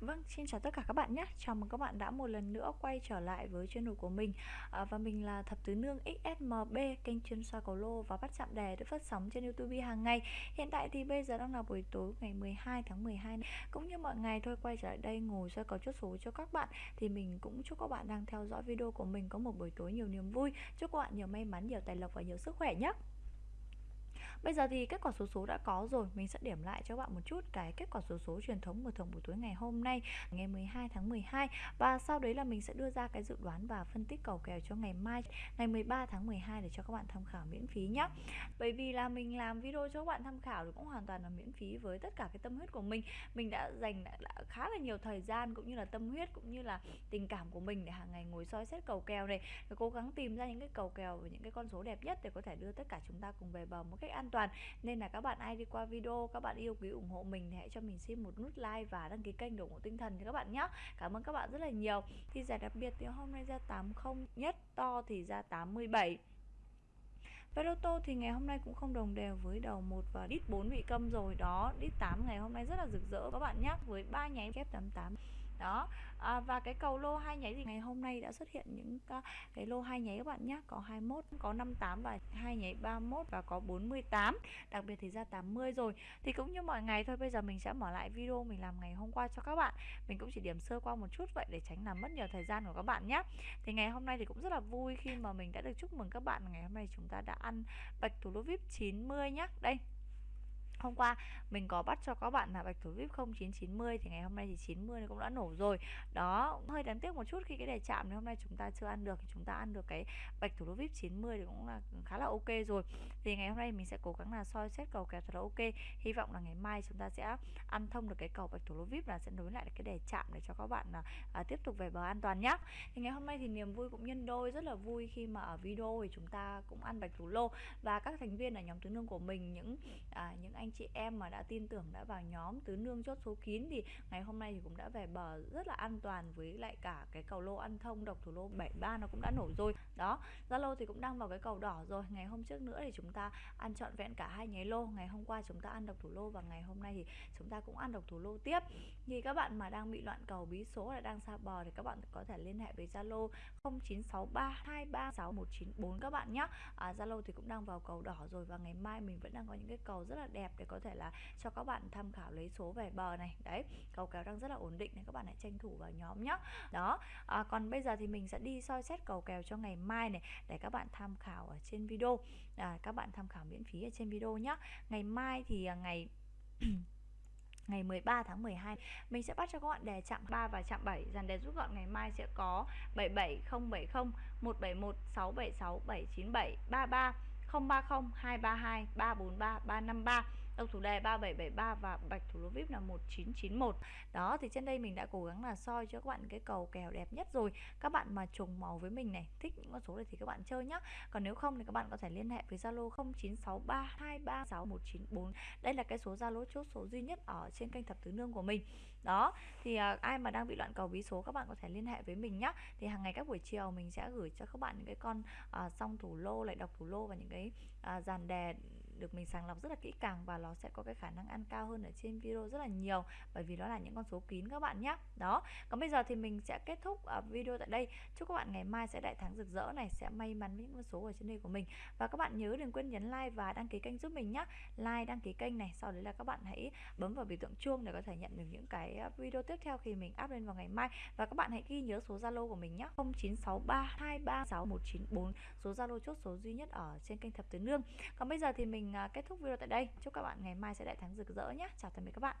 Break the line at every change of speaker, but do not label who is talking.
Vâng, xin chào tất cả các bạn nhé. Chào mừng các bạn đã một lần nữa quay trở lại với channel của mình. À, Và mình là Thập Tứ Nương XSMB Kênh chuyên soi cầu lô và bắt chạm đề được phát sóng trên Youtube hàng ngày. Hiện tại thì bây giờ đang là buổi tối ngày 12 tháng 12 Cũng như mọi ngày thôi quay trở lại đây ngồi soi cầu chốt số cho các bạn Thì mình cũng chúc các bạn đang theo dõi video của mình có một buổi tối nhiều niềm vui. Chúc các bạn nhiều may mắn, nhiều tài lộc và nhiều sức khỏe nhé. Bây giờ thì kết quả số số đã có rồi. Mình sẽ điểm lại cho các bạn một chút cái kết quả số số truyền thống của thường buổi tối ngày hôm nay, Ngày 12 tháng 12 Và sau đấy là mình sẽ đưa ra cái dự đoán và phân tích cầu kèo cho ngày mai, Ngày 13 tháng 12 để cho các bạn tham khảo miễn phí nhé Bởi vì là mình làm video cho các bạn tham khảo thì cũng hoàn toàn là miễn phí với tất cả cái tâm huyết của mình. Mình đã dành khá là nhiều thời gian cũng như là tâm huyết cũng như là tình cảm của mình để hàng ngày ngồi soi xét cầu kèo này để cố gắng tìm ra những cái cầu kèo và những cái con số đẹp nhất để có thể đưa tất cả chúng ta cùng về bờ một cách an toàn. Nên là các bạn ai đi qua video, các bạn yêu quý ủng hộ mình thì hãy cho mình xin một nút like và đăng ký kênh để ủng hộ tinh thần cho các bạn nhé. Cảm ơn các bạn rất là nhiều. Thì giải đặc biệt thì hôm nay ra 80 nhất, to thì ra 87 Vé lô tô thì ngày hôm nay cũng không đồng đều với đầu 1 và đít 4 bị câm rồi. Đó. Đít 8 ngày hôm nay rất là rực rỡ các bạn nhé, với ba nháy kép 88 đó. À, và cái cầu lô hai nháy thì ngày hôm nay đã xuất hiện những cái lô hai nháy các bạn nhé có 21 có 58 và hai nháy 31 và có 48 đặc biệt thì ra 80 rồi. Thì cũng như mọi ngày thôi bây giờ mình sẽ mở lại video mình làm ngày hôm qua cho các bạn. Mình cũng chỉ điểm sơ qua một chút vậy để tránh làm mất nhiều thời gian của các bạn nhé thì ngày hôm nay thì cũng rất là vui khi mà mình đã được chúc mừng các bạn. Ngày hôm nay chúng ta đã ăn bạch thủ lô vip 90 nhé đây. Hôm qua mình có bắt cho các bạn là bạch thủ vip 0990 thì ngày hôm nay thì 90 cũng đã nổ rồi. Đó, hơi đáng tiếc một chút khi cái đề chạm thì hôm nay chúng ta chưa ăn được thì chúng ta ăn được cái bạch thủ vip 90 thì cũng là khá là ok rồi. Thì ngày hôm nay mình sẽ cố gắng là soi xét cầu kèo thật là ok. Hy vọng là ngày mai chúng ta sẽ ăn thông được cái cầu bạch thủ vip là sẽ nối lại được cái đề chạm để cho các bạn là à, tiếp tục về bờ an toàn nhá Thì ngày hôm nay thì niềm vui cũng nhân đôi rất là vui khi mà ở video thì chúng ta cũng ăn bạch thủ lô và các thành viên ở nhóm tứ nương của mình những à, những anh anh chị em mà đã tin tưởng đã vào nhóm tứ nương chốt số kín thì ngày hôm nay thì cũng đã về bờ rất là an toàn với lại cả cái cầu lô ăn thông độc thủ lô 73 nó cũng đã nổ rồi. Đó Zalo thì cũng đang vào cái cầu đỏ rồi. Ngày hôm trước nữa thì chúng ta ăn trọn vẹn cả hai nháy lô. Ngày hôm qua chúng ta ăn độc thủ lô và ngày hôm nay thì chúng ta cũng ăn độc thủ lô tiếp. Thì các bạn mà đang bị loạn cầu bí số là đang xa bờ thì các bạn có thể liên hệ với Zalo 0963236194 các bạn nhé. À, thì cũng đang vào cầu đỏ rồi và ngày mai mình vẫn đang có những cái cầu rất là đẹp để có thể là cho các bạn tham khảo lấy số về bờ này. Đấy cầu kéo đang rất là ổn định nên các bạn hãy tranh thủ vào nhóm nhé đó à, còn bây giờ thì mình sẽ đi soi xét cầu kèo cho ngày mai này để các bạn tham khảo ở trên video. À, các bạn tham khảo miễn phí ở trên video nhé ngày mai thì à, ngày ngày 13 tháng 12 mình sẽ bắt cho các bạn đề chạm 3 và chạm 7 dàn đề rút gọn ngày mai sẽ có 77070 171 676 797 33 030 232 343 353 độc thủ đề 3773 và bạch thủ lô vip là 1991 đó thì trên đây mình đã cố gắng là soi cho các bạn cái cầu kèo đẹp nhất rồi. Các bạn mà trùng màu với mình này thích những con số này thì các bạn chơi nhá. Còn nếu không thì các bạn có thể liên hệ với Zalo 0963236194 đây là cái số Zalo chốt số duy nhất ở trên kênh thập tứ nương của mình. Đó thì à, ai mà đang bị loạn cầu bí số các bạn có thể liên hệ với mình nhá. Thì hàng ngày các buổi chiều mình sẽ gửi cho các bạn những cái con à, song thủ lô lại đọc thủ lô và những cái à, dàn đề được mình sàng lọc rất là kỹ càng và nó sẽ có cái khả năng ăn cao hơn ở trên video rất là nhiều, bởi vì đó là những con số kín các bạn nhé đó, còn bây giờ thì mình sẽ kết thúc ờ, video tại đây. Chúc các bạn ngày mai sẽ đại thắng rực rỡ này, sẽ may mắn với những con số ở trên đây của mình. Và các bạn nhớ đừng quên nhấn like và đăng ký kênh giúp mình nhé like, đăng ký kênh này, sau đấy là các bạn hãy bấm vào biểu tượng chuông để có thể nhận được những cái ờ, video tiếp theo khi mình up lên vào ngày mai. Và các bạn hãy ghi nhớ số zalo của mình nhé 0963236194 số zalo chốt số duy nhất ở trên kênh thập tứ nương. Còn bây giờ thì mình mình à, kết thúc video tại đây. Chúc các bạn ngày mai sẽ đại thắng rực rỡ nhé chào tạm biệt các bạn.